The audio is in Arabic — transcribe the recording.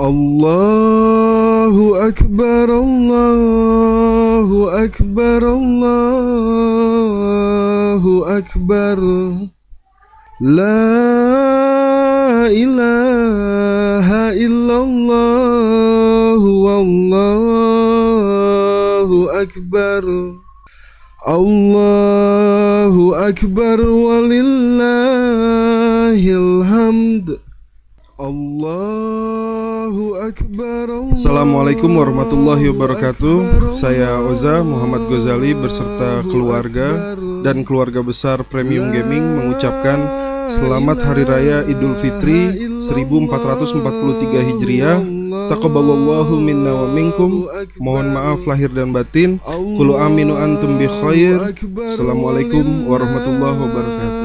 الله أكبر الله أكبر الله أكبر لا إله إلا الله والله أكبر الله أكبر ولله الحمد Akbar Assalamualaikum warahmatullahi wabarakatuh. Saya Oza Muhammad Ghazali beserta keluarga dan keluarga besar Premium Gaming mengucapkan Selamat Hari Raya Idul Fitri 1443 Hijriah. Taqabbalallahu minna wa minkum. Mohon maaf lahir dan batin. Kulu aminu antum bi khair. Assalamualaikum warahmatullahi wabarakatuh